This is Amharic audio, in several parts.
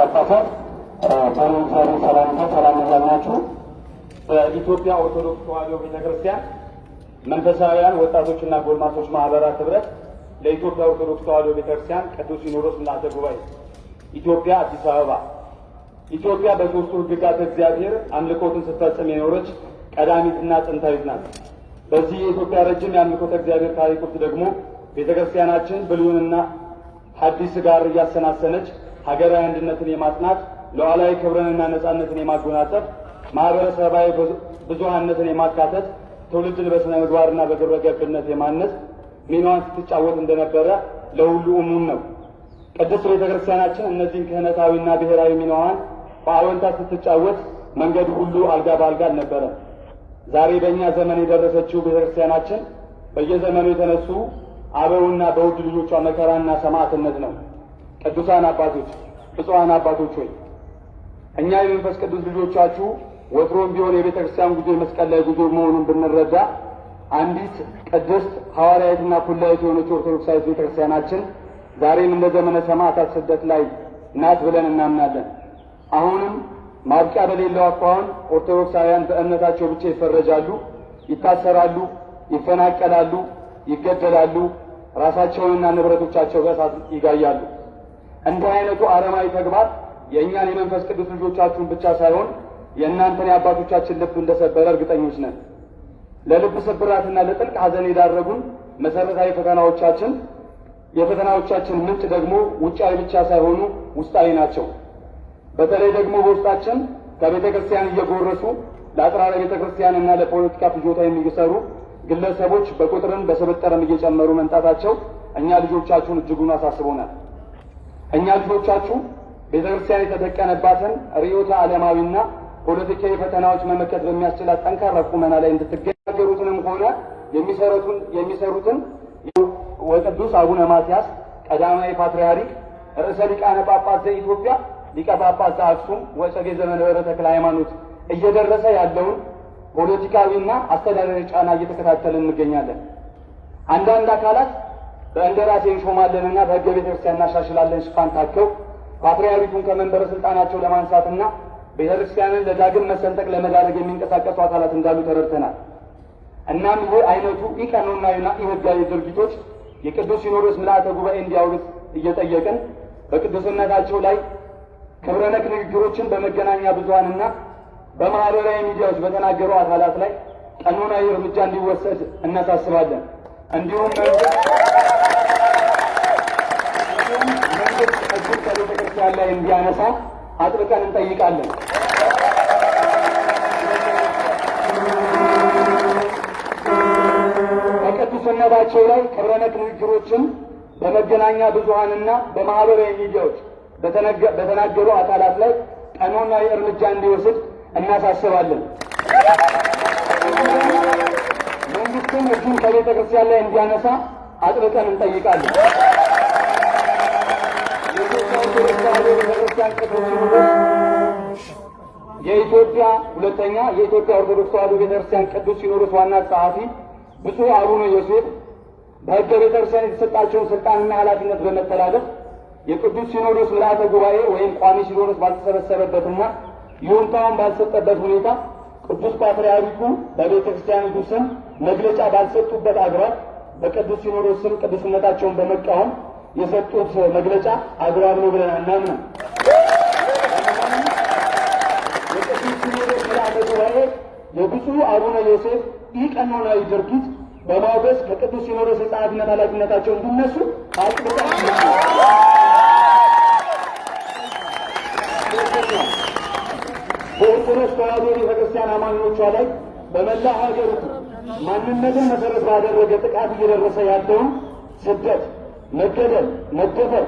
አባታት ሰላምታ ሰላም ያላችሁ በኢትዮጵያ ኦርቶዶክስ ተዋሕዶ ቤተክርስቲያን መንፈሳውያን ወጣቶችና ጎልማሶች ማህበራት ህብረት ለኢትዮጵያ ኦርቶዶክስ ተዋሕዶ ቤተክርስቲያን ቅዱስ ሲኖዶስ ምልዓተ ጉባኤ ኢትዮጵያ አዲስ አበባ ኢትዮጵያ በሦስቱ ሕግጋት እግዚአብሔር አምልኮትን ስትፈጽም የኖረች ቀዳሚትና ጥንታዊት ናት። በዚህ የኢትዮጵያ ረጅም የአምልኮተ እግዚአብሔር ታሪክ ውስጥ ደግሞ ቤተክርስቲያናችን ብሉይንና ሐዲስ ጋር እያሰናሰነች ሀገራዊ አንድነትን የማጽናት ሉዓላዊ ክብርንና ነጻነትን የማጎናጸፍ ማህበረሰባዊ ብዙሃነትን የማካተት ትውልድን በስነ ምግባርና በግብረ ገብነት የማነጽ ሚናዋን ስትጫወት እንደነበረ ለሁሉ እሙን ነው። ቅድስት ቤተ ክርስቲያናችን እነዚህን ክህነታዊና ብሔራዊ ሚናዋን በአዎንታ ስትጫወት መንገዱ ሁሉ አልጋ በአልጋ አልነበረም። ዛሬ በእኛ ዘመን የደረሰችው ቤተ ክርስቲያናችን በየዘመኑ የተነሱ አበውና በውድ ልጆቿ መከራና ሰማዕትነት ነው። ቅዱሳን አባቶች፣ ብፁዓን አባቶች ሆይ እኛ የመንፈስ ቅዱስ ልጆቻችሁ ወትሮም ቢሆን የቤተ ክርስቲያን ጉዞ የመስቀል ላይ ጉዞ መሆኑን ብንረዳ አንዲት ቅድስት ሐዋርያዊትና ኩላዊት የሆነች ኦርቶዶክሳዊት ቤተ ክርስቲያናችን ዛሬም እንደ ዘመነ ሰማዕታት ስደት ላይ ናት ብለን እናምናለን። አሁንም ማብቂያ በሌለው አኳኋን ኦርቶዶክሳውያን በእምነታቸው ብቻ ይፈረጃሉ፣ ይታሰራሉ፣ ይፈናቀላሉ፣ ይገደላሉ፣ ራሳቸውንና ንብረቶቻቸው በእሳት ይጋያሉ። እንዲህ አይነቱ አረማዊ ተግባር የእኛን የመንፈስ ቅዱስ ልጆቻችሁን ብቻ ሳይሆን የእናንተን የአባቶቻችን ልብ እንደሰበረ እርግጠኞች ነን። ለልብ ስብራትና ለጥልቅ ሐዘን የዳረጉን መሰረታዊ ፈተናዎቻችን የፈተናዎቻችን ምንጭ ደግሞ ውጫዊ ብቻ ሳይሆኑ ውስጣዊ ናቸው። በተለይ ደግሞ በውስጣችን ከቤተ ክርስቲያን እየጎረሱ ለአጥራረ ቤተ ክርስቲያንና ለፖለቲካ ፍጆታ የሚሰሩ ግለሰቦች በቁጥርም በስብጥርም እየጨመሩ መምጣታቸው እኛ ልጆቻችሁን እጅጉን አሳስቦናል። እኛ ልጆቻችሁ ቤተ ክርስቲያን የተደቀነባትን ርዕዮተ ዓለማዊና ፖለቲካዊ ፈተናዎች መመከት በሚያስችላት ጠንካራ ቁመና ላይ እንድትገናገሩትንም ሆነ የሚሰሩትን የሚሰሩትን ወቅዱስ አቡነ ማትያስ ቀዳማዊ ፓትርያርክ ርዕሰ ሊቃነ ጳጳስ ዘኢትዮጵያ ሊቀ ጳጳስ ዘአክሱም ወዕጨጌ ዘመንበረ ተክለ ሃይማኖት እየደረሰ ያለውን ፖለቲካዊና አስተዳደራዊ ጫና እየተከታተልን እንገኛለን። አንዳንድ አካላት በእንደራሴ እንሾማለንና በሕገ ቤተ ክርስቲያን እናሻሽላለን ሽፋን ታከው ፓትርያርኩን ከመንበረ ስልጣናቸው ለማንሳትና ቤተ ክርስቲያንን ለዳግም መሰንጠቅ ለመዳረግ የሚንቀሳቀሱ አካላት እንዳሉ ተረድተናል። እናም ይህ አይነቱ ኢቀኖናዊና ኢሕጋዊ ድርጊቶች የቅዱስ ሲኖዶስ ምልዓተ ጉባኤ እንዲያውግዝ እየጠየቅን በቅዱስነታቸው ላይ ክብረ ነክ ንግግሮችን በመገናኛ ብዙኃንና በማህበራዊ ሚዲያዎች በተናገሩ አካላት ላይ ቀኖናዊ እርምጃ እንዲወሰድ እናሳስባለን። እንዲሁም መንግስት እጁን ከቤተ ክርስቲያን ላይ እንዲያነሳ አጥብቀን እንጠይቃለን። በቅዱስነታቸው ላይ ክብረ ነክ ንግግሮችን በመገናኛ ብዙኃንና በማህበራዊ ሚዲያዎች በተናገሩ አካላት ላይ ቀኖናዊ እርምጃ እንዲወስድ እናሳስባለን። መንግስትም እጁን ከቤተ ክርስቲያን ላይ እንዲያነሳ አጥብቀን እንጠይቃለን። ቤተክርስቲያን ቅዱስ የኢትዮጵያ ሁለተኛ የኢትዮጵያ ኦርቶዶክስ ተዋሕዶ ቤተክርስቲያን ቅዱስ ሲኖዶስ ዋና ጸሐፊ ብፁዕ አቡነ ዮሴፍ በሕገ ቤተክርስቲያን የተሰጣቸውን ስልጣንና ኃላፊነት በመተላለፍ የቅዱስ ሲኖዶስ ምልዓተ ጉባኤ ወይም ቋሚ ሲኖዶስ ባልተሰበሰበበትና ይሁንታውን ባልሰጠበት ሁኔታ ቅዱስ ፓትርያርኩ በቤተ ክርስቲያኒቱ ስም መግለጫ ባልሰጡበት አግባብ በቅዱስ ሲኖዶስ ስም ቅዱስነታቸውን በመቃወም የሰጡት መግለጫ አግባብ ነው ብለን አናምንም። የቅዱስ ሲኖዶስ ምልዓተ ጉባኤ የብፁዕ አቡነ ዮሴፍ ኢቀኖናዊ ድርጊት በማውገዝ ከቅዱስ ሲኖዶስ የጸሐፊነት ኃላፊነታቸው እንዲነሱ አጥብቀን ተዋሕዶ ቤተክርስቲያን አማኞቿ ላይ በመላ ሀገሪቱ ማንነትን መሰረት ባደረገ ጥቃት እየደረሰ ያለውን ስደት፣ መገደል፣ መደፈር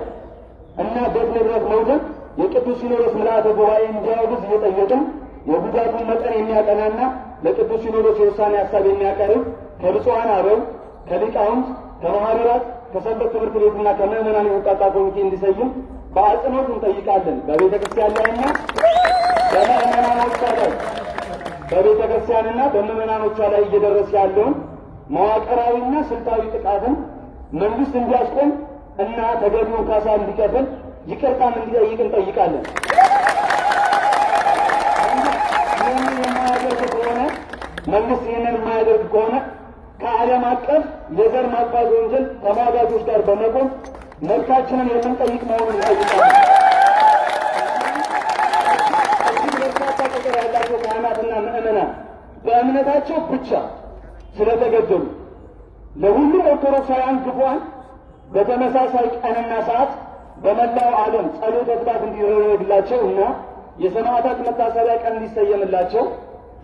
እና ቤት ንብረት መውደቅ የቅዱስ ሲኖዶስ ምልዓተ ጉባኤ እንዲያወግዝ እየጠየቅን የጉዳቱን መጠን የሚያጠናና ለቅዱስ ሲኖዶስ የውሳኔ ሀሳብ የሚያቀርብ ከብፁዓን አበው ከሊቃውንት ከማህበራት ከሰንበት ትምህርት ቤትና ከምዕመናን የወጣጣ ኮሚቴ እንዲሰይም በአጽንኦት እንጠይቃለን። በቤተ ክርስቲያን ላይና በምዕመናኖቿ ላይ በቤተ ክርስቲያንና በምዕመናኖቿ ላይ እየደረሰ ያለውን መዋቅራዊና ስልታዊ ጥቃትን መንግስት እንዲያስቆም እና ተገቢውን ካሳ እንዲከፍል ይቅርታም እንዲጠይቅ እንጠይቃለን። ይህንን የማያደርግ ከሆነ መንግስት ይህንን የማያደርግ ከሆነ ከዓለም አቀፍ የዘር ማጥፋት ወንጀል ተሟጋቾች ጋር በመቆም መብታችንን የምንጠይቅ መሆኑን እንጠይቃለን። እጅግ በርካታ ቁጥር ያላቸው ካህናትና ምዕመናን በእምነታቸው ብቻ ስለተገደሉ ለሁሉም ኦርቶዶክሳውያን ግፏን በተመሳሳይ ቀንና ሰዓት በመላው ዓለም ጸሎተ ፍትሐት እንዲደረግላቸው እና የሰማዕታት መታሰቢያ ቀን እንዲሰየምላቸው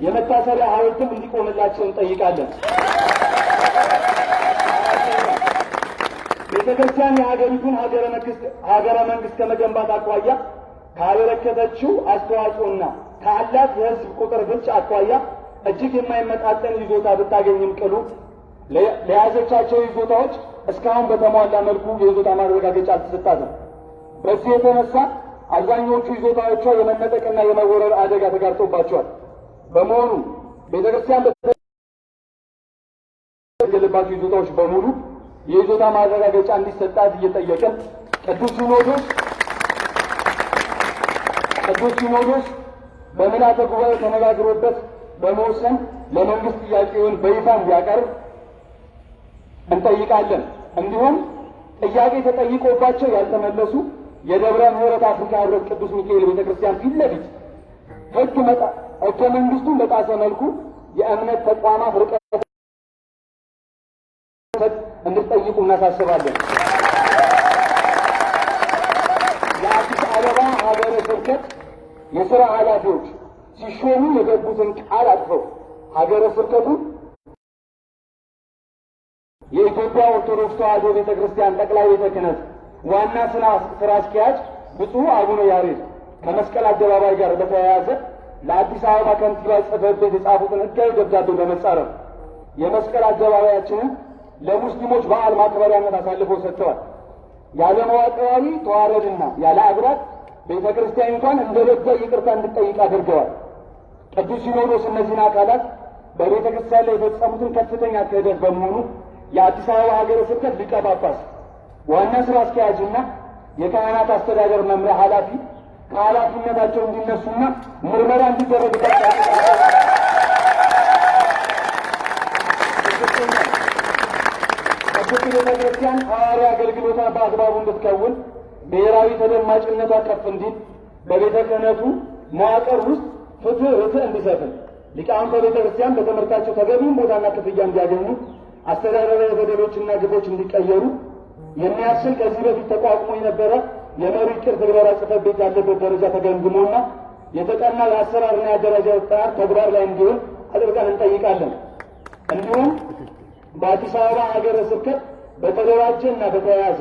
የመታሰቢያ ሐውልትም እንዲቆምላቸው እንጠይቃለን። ቤተ ክርስቲያን የሀገሪቱን ሀገረ መንግስት ከመገንባት አኳያ ካበረከተችው አስተዋጽኦና ካላት የሕዝብ ቁጥር ብልጫ አኳያ እጅግ የማይመጣጠን ይዞታ ብታገኝም ቅሉ ለያዘቻቸው ይዞታዎች እስካሁን በተሟላ መልኩ የይዞታ ማረጋገጫ አልተሰጣትም። በዚህ የተነሳ አብዛኞቹ ይዞታዎቿ የመነጠቅና የመወረር አደጋ ተጋርጦባቸዋል። በመሆኑ ቤተ ክርስቲያን በተገለባቸው ይዞታዎች በሙሉ የይዞታ ማረጋገጫ እንዲሰጣት እየጠየቅን ቅዱስ ሲኖዶስ ቅዱስ ሲኖዶስ በምልዓተ ጉባኤ ተነጋግሮበት በመወሰን ለመንግስት ጥያቄውን በይፋ እንዲያቀርብ እንጠይቃለን። እንዲሁም ጥያቄ ተጠይቆባቸው ያልተመለሱ የደብረ ምሕረት አፍሪካ ህብረት ቅዱስ ሚካኤል ቤተ ክርስቲያን ፊት ለፊት ህገ መንግስቱን በጣሰ መልኩ የእምነት ተቋማት ርቀት እንድትጠይቁ እናሳስባለን። የአዲስ አበባ ሀገረ ስብከት የሥራ ኃላፊዎች ሲሾሙ የገቡትን ቃል አጥፈው ሀገረ ስብከቱን የኢትዮጵያ ኦርቶዶክስ ተዋሕዶ ቤተ ክርስቲያን ጠቅላይ ቤተ ክህነት ዋና ስራ አስኪያጅ ብፁዕ አቡነ ያሬድ ከመስቀል አደባባይ ጋር በተያያዘ ለአዲስ አበባ ከንቲባ ጽሕፈት ቤት የጻፉትን ሕጋዊ ደብዳቤ በመጻረፍ የመስቀል አደባባያችንን ለሙስሊሞች በዓል ማክበሪያነት አሳልፈው ሰጥተዋል። ያለ መዋቅራዊ ተዋረድና ያለ አግራት ቤተ ክርስቲያኒቷን እንደ በደል ይቅርታ እንድጠይቅ አድርገዋል። ቅዱስ ሲኖዶስ እነዚህን አካላት በቤተ ክርስቲያን ላይ የፈጸሙትን ከፍተኛ ክህደት በመሆኑ የአዲስ አበባ ሀገረ ስብከት ሊቀ ጳጳስ ዋና ስራ አስኪያጅና የካህናት አስተዳደር መምሪያ ኃላፊ ከኃላፊነታቸው እንዲነሱና ምርመራ እንዲደረግባቸው ቅድስት ቤተ ክርስቲያን ሐዋርያ አገልግሎቷ በአግባቡ እንድትከውን ብሔራዊ ተደማጭነቷ ከፍ እንዲል በቤተ ክህነቱ መዋቅር ውስጥ ፍትህ ርትዕ እንዲሰፍን ሊቃውንተ ቤተ ክርስቲያን በትምህርታቸው ተገቢውን ቦታና ክፍያ እንዲያገኙ አስተዳደራዊ በደሎችና ግፎች እንዲቀየሩ የሚያስችል ከዚህ በፊት ተቋቁሞ የነበረ የመሪ ዕቅድ ትግበራ ጽሕፈት ቤት ያለበት ደረጃ ተገምግሞና የተጠና የአሰራርና የአደረጃጀት ጥናት ተግባር ላይ እንዲሆን አጥብቀን እንጠይቃለን። እንዲሁም በአዲስ አበባ ሀገረ ስብከት በተደራጀ እና በተያያዘ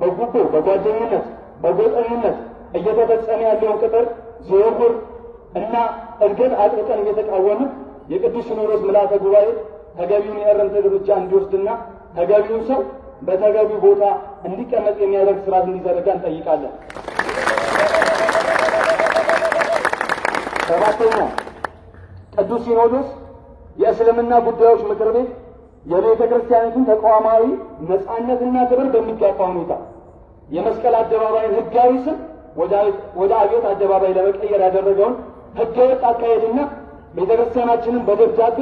በጉቦ፣ በጓደኝነት፣ በጎጠኝነት እየተፈጸመ ያለውን ቅጥር ዝውውር እና እድገት አጥብቀን እየተቃወምን የቅዱስ ሲኖዶስ ምልዓተ ጉባኤ ተገቢውን የእርምት እርምጃ እንዲወስድና ተገቢውን ሰው በተገቢው ቦታ እንዲቀመጥ የሚያደርግ ስርዓት እንዲዘረጋ እንጠይቃለን። ሰባተኛ ቅዱስ ሲኖዶስ የእስልምና ጉዳዮች ምክር ቤት የቤተ ክርስቲያኒቱን ተቋማዊ ነፃነትና ክብር በሚጋፋ ሁኔታ የመስቀል አደባባይን ህጋዊ ስም ወደ አብዮት አደባባይ ለመቀየር ያደረገውን ህገወጥ አካሄድና ቤተ ክርስቲያናችንን በደብዳቤ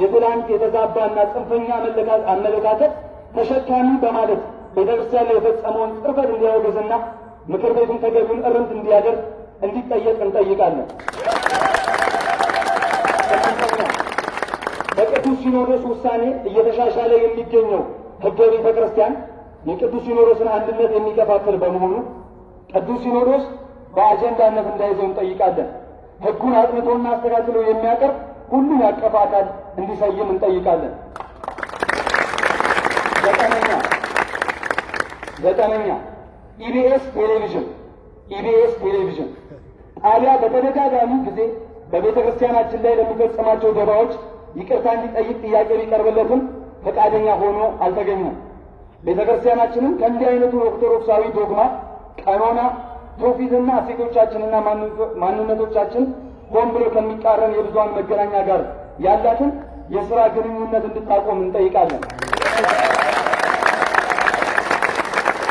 የትላንት የተዛባና ጽንፈኛ አመለካከት ተሸካሚ በማለት ቤተ ክርስቲያን ላይ የፈጸመውን ጽርፈት እንዲያወግዝና ምክር ቤቱን ተገቢውን እርምት እንዲያደርግ እንዲጠየቅ እንጠይቃለን። በቅዱስ ሲኖዶስ ውሳኔ እየተሻሻለ የሚገኘው ህገ ቤተ ክርስቲያን የቅዱስ ሲኖዶስን አንድነት የሚከፋፍል በመሆኑ ቅዱስ ሲኖዶስ በአጀንዳነት እንዳይዘው እንጠይቃለን። ህጉን አጥንቶና አስተካክሎ የሚያቀርብ ሁሉን ያቀፈ አካል እንዲሰይም እንጠይቃለን። ዘጠነኛ ዘጠነኛ ኢቢኤስ ቴሌቪዥን ኢቢኤስ ቴሌቪዥን ጣቢያ በተደጋጋሚ ጊዜ በቤተ ክርስቲያናችን ላይ ለሚፈጸማቸው ደባዎች ይቅርታ እንዲጠይቅ ጥያቄ ቢቀርብለትም ፈቃደኛ ሆኖ አልተገኘም። ቤተ ክርስቲያናችንም ከእንዲህ አይነቱ ኦርቶዶክሳዊ ዶግማ፣ ቀኖና፣ ትውፊትና እሴቶቻችንና ማንነቶቻችን ሆን ብሎ ከሚቃረን የብዙሃን መገናኛ ጋር ያላትን የሥራ ግንኙነት እንድታቆም እንጠይቃለን።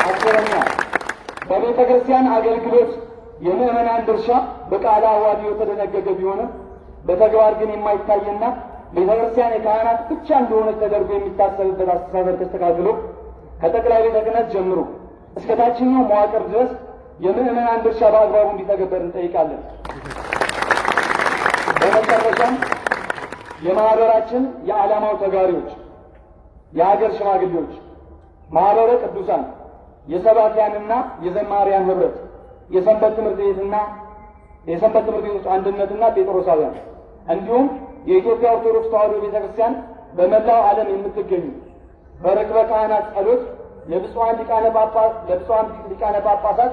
አስረኛ በቤተ ክርስቲያን አገልግሎት የምዕመናን ድርሻ በቃለ ዓዋዲው የተደነገገ ቢሆንም በተግባር ግን የማይታይና ቤተ ክርስቲያን የካህናት ብቻ እንደሆነች ተደርጎ የሚታሰብበት አስተሳሰብ ተስተካክሎ ከጠቅላይ ቤተ ክህነት ጀምሮ እስከ ታችኛው መዋቅር ድረስ የምዕመናን ድርሻ በአግባቡ እንዲተገበር እንጠይቃለን። በመጨረሻም የማህበራችን የዓላማው ተጋሪዎች፣ የሀገር ሽማግሌዎች፣ ማህበረ ቅዱሳን፣ የሰባኪያንና የዘማሪያን ህብረት፣ የሰንበት ትምህርት ቤትና የሰንበት ትምህርት ቤቶች አንድነትና ጴጥሮሳውያን እንዲሁም የኢትዮጵያ ኦርቶዶክስ ተዋሕዶ ቤተ ክርስቲያን በመላው ዓለም የምትገኙ በርክበ ካህናት ጸሎት ለብፁዓን ሊቃነ ጳጳሳት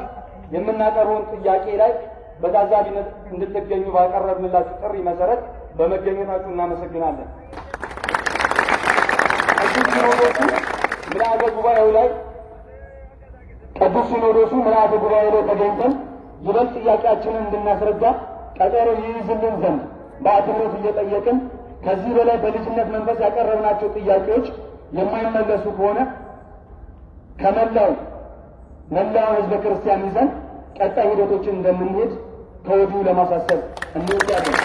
የምናቀርበውን ጥያቄ ላይ በታዛቢነት እንድትገኙ ባቀረብንላችሁ ጥሪ መሰረት በመገኘታችሁ እናመሰግናለን። ቅዱስ ሲኖዶሱ ምልአተ ጉባኤው ላይ ቅዱስ ሲኖዶሱ ምልአተ ጉባኤው ላይ ተገኝተን ይበልጥ ጥያቄያችንን እንድናስረዳ ቀጠሮ ይይዝልን ዘንድ በአክብሮት እየጠየቅን ከዚህ በላይ በልጅነት መንፈስ ያቀረብናቸው ጥያቄዎች የማይመለሱ ከሆነ ከመላው መላው ሕዝበ ክርስቲያን ይዘን ቀጣይ ሂደቶችን እንደምንሄድ ከወዲሁ ለማሳሰብ እንወዳለን።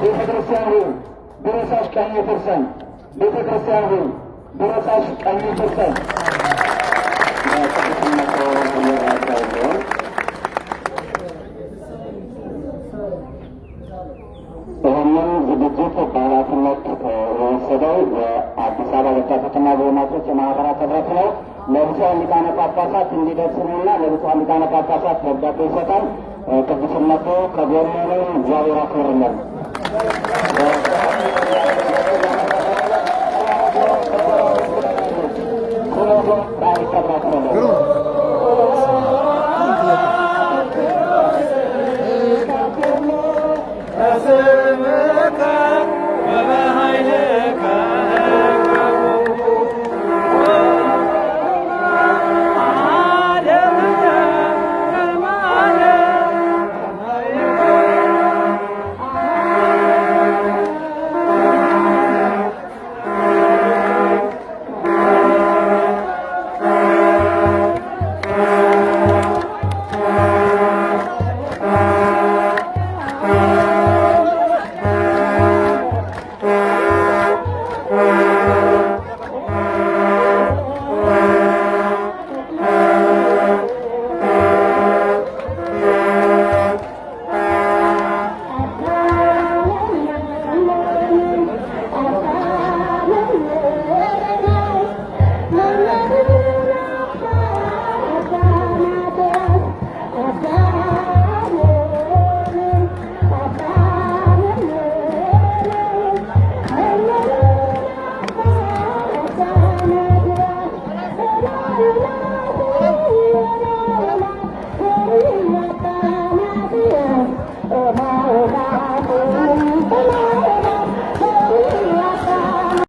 ቤተ ሆይ ብረሳሽ ቀኝ ፈርሳን ቤተ ሆይ ብረሳሽ ቀኝ ፈርሳን ጳጳሳት እንዲደርስንና ለብፁዓን ሊቃነ ጳጳሳት ደብዳቤ ይሰጣል። ቅዱስነቱ ከጎኑ ነው። እግዚአብሔር ያክብርልን። በስምከ